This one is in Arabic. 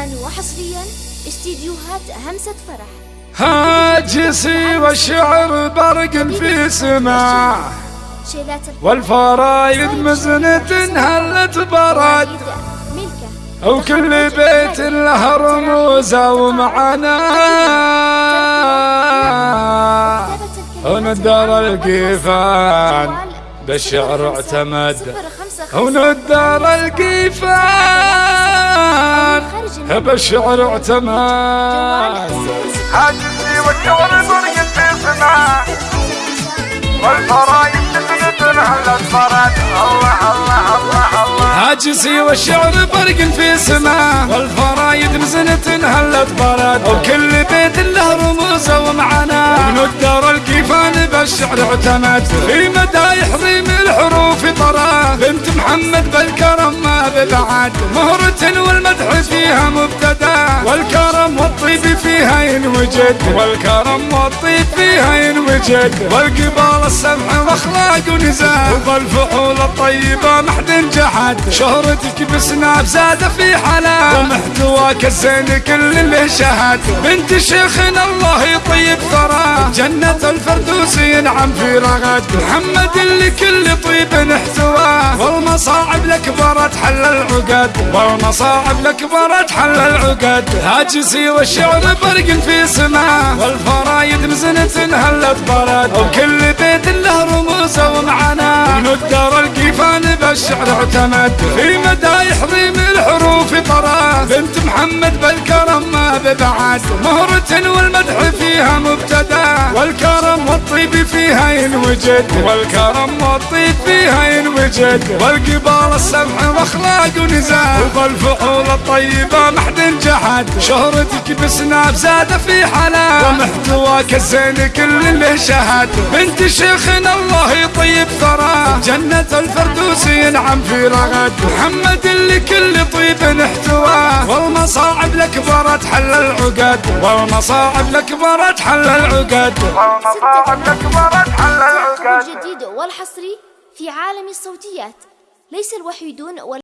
الآن وحصريا استديوهات همسة فرح. هاجسي والشعر برق في سماع. والفرايد مزنة هلت برد وكل بيت له رموزه ومعنى وندر القيفان بالشعر اعتمد. وندر القيفان بالشعر اعتمد حاجزي والشعر برق في سماع والفرايد مزنة هلت برد الله الله الله عاجزي والشعر برق في سماء. والفرايد مزنة هلت برد. وكل بيت له رموزه ومعنى ابن الدار الكيفان بالشعر اعتمد. في مدايح ريم الحروف طرا. بنت محمد بالكرم ما ببعد مهرة والمدح فيها مبتدأ. والكرم والطيب فيها ينوجد والكرم والطيب فيها ينوجد والقبال السمح وأخلاق ونزاهه وبالفعول الطيبة محد جحد. شهرتك بسناب زاد في حلا ومحتواك الزين كل اللي شهد. بنت شيخنا الله يطيب ثرى جنة الفردوس ينعم في رغد. محمد اللي كل طيب نحتواه والمصاعب الأكبر تحل العقد. والمصاعب الأكبر تحل العقد. هاجسي والشعر برق في سماه والفرايد مزنة هلت برد. وكل بيت له رموزه ومعناه الدار القيفان بالشعر اعتمد. في مدايح ريم الحروف طرا بنت محمد بالكرم ما ببعد مهرة والمدح فيها مبتدأ. والكرم والطيب فيها ينوجد والكرم والطيب فيها ينوجد والقبال السمح وأخلاق ونزاهه وبالفعول الطيبه محد جحد. شهرتك بسناب زاد في حلا ومحتواك الزين كل اللي شهد. بنت شيخنا الله يطيب ثرى. جنة الفردوس ينعم في رغد. محمد اللي كل طيب نحتواه الأكبر تحل العقد والمصاعب الأكبر تحل العقد. والمصاعب الأكبر تحل العقد. الجديد والحصري في عالم الصوتيات ليس الوحيدون